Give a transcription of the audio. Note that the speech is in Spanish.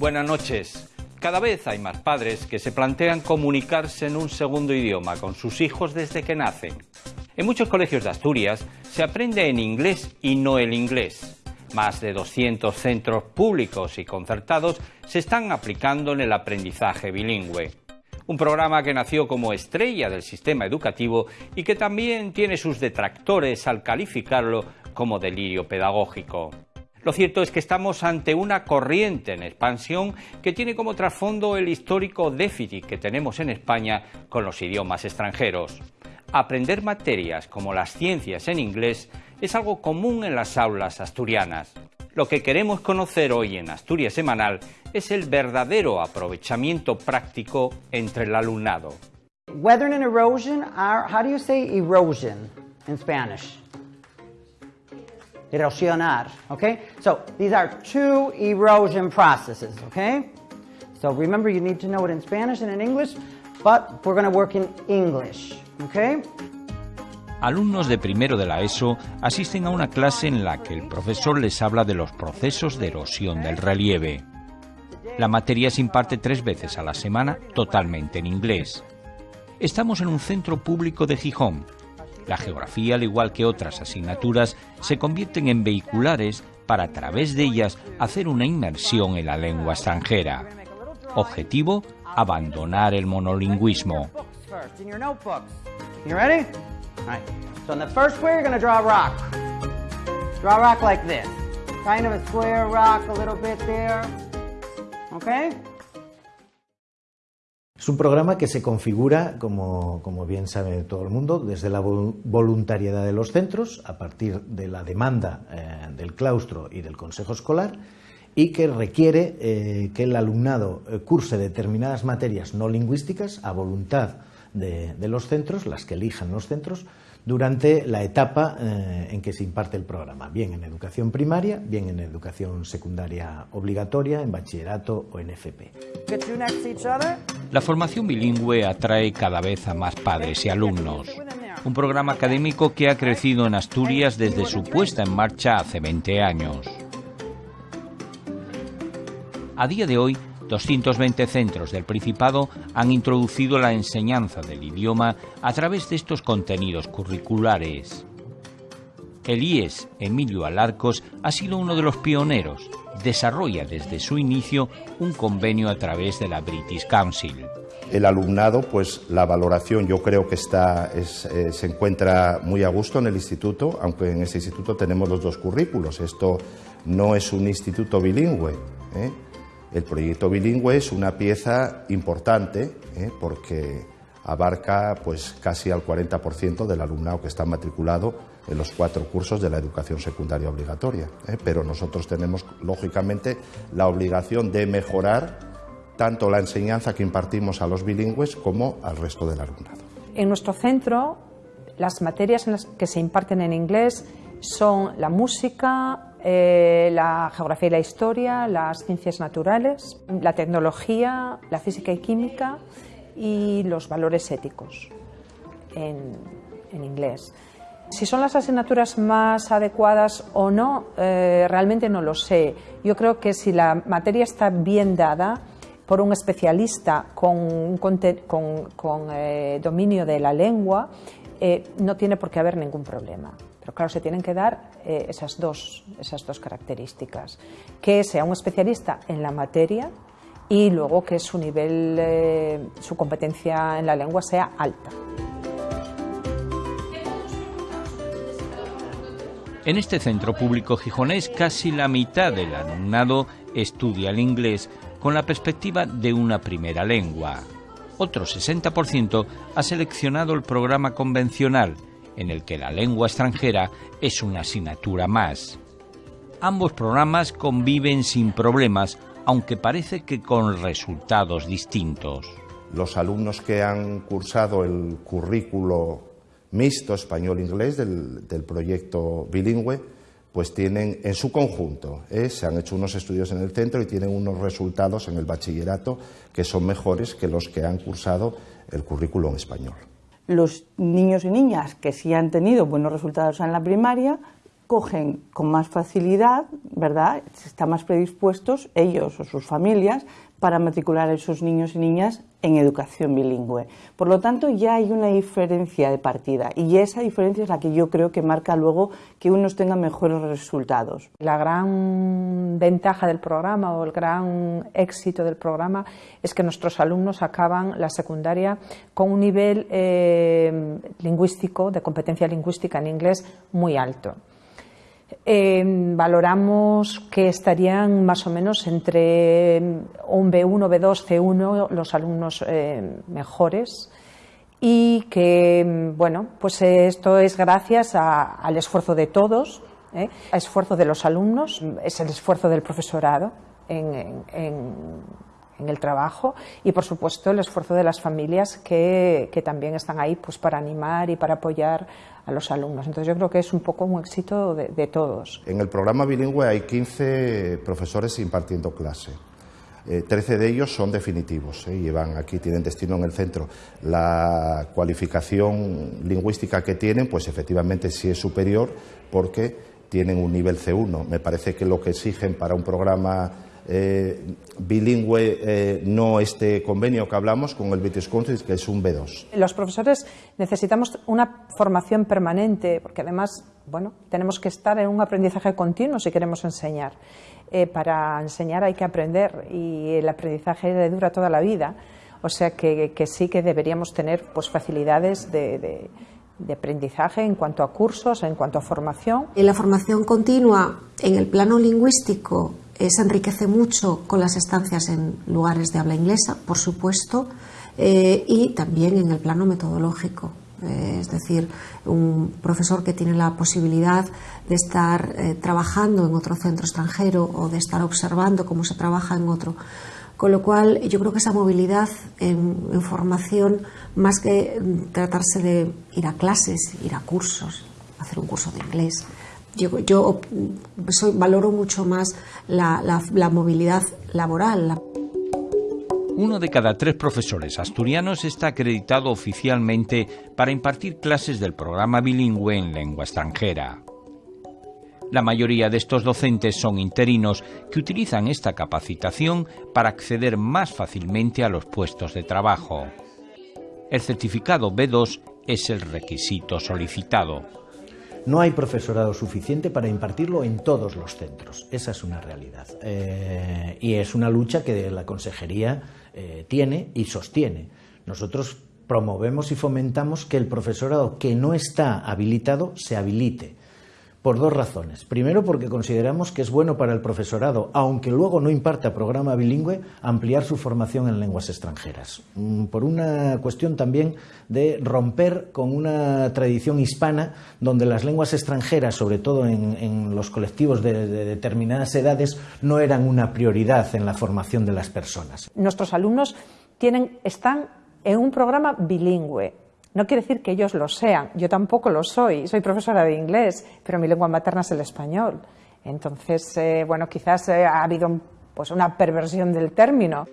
Buenas noches. Cada vez hay más padres que se plantean comunicarse en un segundo idioma con sus hijos desde que nacen. En muchos colegios de Asturias se aprende en inglés y no el inglés. Más de 200 centros públicos y concertados se están aplicando en el aprendizaje bilingüe. Un programa que nació como estrella del sistema educativo y que también tiene sus detractores al calificarlo como delirio pedagógico. Lo cierto es que estamos ante una corriente en expansión que tiene como trasfondo el histórico déficit que tenemos en España con los idiomas extranjeros. Aprender materias como las ciencias en inglés es algo común en las aulas asturianas. Lo que queremos conocer hoy en Asturias Semanal es el verdadero aprovechamiento práctico entre el alumnado. Weathering and erosion are, how do you say erosion in Spanish? Erosionar, okay? So these are two erosion processes, okay? So remember you need to know it in Spanish and in English, but we're going to work in English, okay? Alumnos de primero de la ESO asisten a una clase en la que el profesor les habla de los procesos de erosión del relieve. La materia se imparte tres veces a la semana totalmente en inglés. Estamos en un centro público de Gijón. La geografía, al igual que otras asignaturas, se convierten en vehiculares para a través de ellas hacer una inmersión en la lengua extranjera. Objetivo, abandonar el monolingüismo. A rock. Okay? Es un programa que se configura, como, como, bien sabe todo el mundo, desde la voluntariedad de los centros, a partir de la demanda eh, del claustro y del consejo escolar, y que requiere eh, que el alumnado eh, curse determinadas materias no lingüísticas a voluntad de, de los centros, las que elijan los centros, durante la etapa eh, en que se imparte el programa, bien en educación primaria, bien en educación secundaria obligatoria, en bachillerato o en FP. La formación bilingüe atrae cada vez a más padres y alumnos. Un programa académico que ha crecido en Asturias desde su puesta en marcha hace 20 años. A día de hoy, 220 centros del Principado han introducido la enseñanza del idioma a través de estos contenidos curriculares. El IES Emilio Alarcos ha sido uno de los pioneros. Desarrolla desde su inicio un convenio a través de la British Council. El alumnado, pues la valoración yo creo que está, eh, se encuentra muy a gusto en el instituto, aunque en ese instituto tenemos los dos currículos. Esto no es un instituto bilingüe. ¿eh? El proyecto bilingüe es una pieza importante ¿eh? porque abarca pues, casi al 40% del alumnado que está matriculado en los cuatro cursos de la educación secundaria obligatoria. ¿eh? Pero nosotros tenemos, lógicamente, la obligación de mejorar tanto la enseñanza que impartimos a los bilingües como al resto del alumnado. En nuestro centro, las materias en que se imparten en inglés son la música, eh, la geografía y la historia, las ciencias naturales, la tecnología, la física y química y los valores éticos en, inglés. Si son las asignaturas más adecuadas o no, eh, realmente no lo sé. Yo creo que si la materia está bien dada por un especialista con, con, eh, dominio de la lengua, no tiene por qué haber ningún problema. Pero claro, se tienen que dar eh, esas, dos, esas dos características. Que sea un especialista en la materia y luego que su nivel, eh, su competencia en la lengua sea alta. En este centro público gijonés casi la mitad del alumnado estudia el inglés con la perspectiva de una primera lengua. Otro 60% ha seleccionado el programa convencional, en el que la lengua extranjera es una asignatura más. Ambos programas conviven sin problemas, aunque parece que con resultados distintos. Los alumnos que han cursado el currículo mixto español-inglés del, proyecto bilingüe, pues tienen en su conjunto, ¿eh? se han hecho unos estudios en el centro y tienen unos resultados en el bachillerato que son mejores que los que han cursado el currículo en español los niños y niñas que sí han tenido buenos resultados en la primaria cogen con más facilidad, ¿verdad? Están más predispuestos ellos o sus familias para matricular a esos niños y niñas en educación bilingüe. Por lo tanto, ya hay una diferencia de partida y esa diferencia es la que yo creo que marca luego que unos tengan mejores resultados. La gran ventaja del programa o el gran éxito del programa es que nuestros alumnos acaban la secundaria con un nivel eh, lingüístico, de competencia lingüística en inglés muy alto. Eh, valoramos que estarían más o menos entre un B1, B2, C1 los alumnos eh, mejores y que, bueno, pues esto es gracias al esfuerzo de todos, ¿eh? al esfuerzo de los alumnos, es el esfuerzo del profesorado en, el trabajo y, por supuesto, el esfuerzo de las familias que, que también están ahí pues, para animar y para apoyar a los alumnos. Entonces yo creo que es un poco un éxito de, todos. En el programa bilingüe hay 15 profesores impartiendo clase. 13 eh, de ellos son definitivos, ¿eh? llevan aquí, tienen destino en el centro. La cualificación lingüística que tienen, pues efectivamente sí es superior porque tienen un nivel C1. Me parece que lo que exigen para un programa eh, bilingüe eh, no este convenio que hablamos con el British Council, que es un B2. Los profesores necesitamos una formación permanente, porque además, bueno, tenemos que estar en un aprendizaje continuo si queremos enseñar. Eh, para enseñar hay que aprender y el aprendizaje dura toda la vida. O sea que, sí que deberíamos tener pues, facilidades de, de aprendizaje en cuanto a cursos, en cuanto a formación. En la formación continua, en el plano lingüístico, se enriquece mucho con las estancias en lugares de habla inglesa, por supuesto, eh, y también en el plano metodológico. Eh, es decir, un profesor que tiene la posibilidad de estar eh, trabajando en otro centro extranjero o de estar observando cómo se trabaja en otro. Con lo cual, yo creo que esa movilidad en formación, más que tratarse de ir a clases, ir a cursos, hacer un curso de inglés, yo, valoro mucho más la, movilidad laboral. Uno de cada tres profesores asturianos está acreditado oficialmente para impartir clases del programa bilingüe en lengua extranjera. La mayoría de estos docentes son interinos que utilizan esta capacitación para acceder más fácilmente a los puestos de trabajo. El certificado B2 es el requisito solicitado. No hay profesorado suficiente para impartirlo en todos los centros. Esa es una realidad. Eh, y es una lucha que la Consejería eh, tiene y sostiene. Nosotros promovemos y fomentamos que el profesorado que no está habilitado se habilite por dos razones. Primero, porque consideramos que es bueno para el profesorado, aunque luego no imparta programa bilingüe, ampliar su formación en lenguas extranjeras. Mm, por una cuestión también de romper con una tradición hispana donde las lenguas extranjeras, sobre todo en, los colectivos de, de determinadas edades, no eran una prioridad en la formación de las personas. Nuestros alumnos tienen, están en un programa bilingüe no quiere decir que ellos lo sean, yo tampoco lo soy, soy profesora de inglés, pero mi lengua materna es el español. Entonces, eh, bueno, quizás eh, ha habido pues, una perversión del término.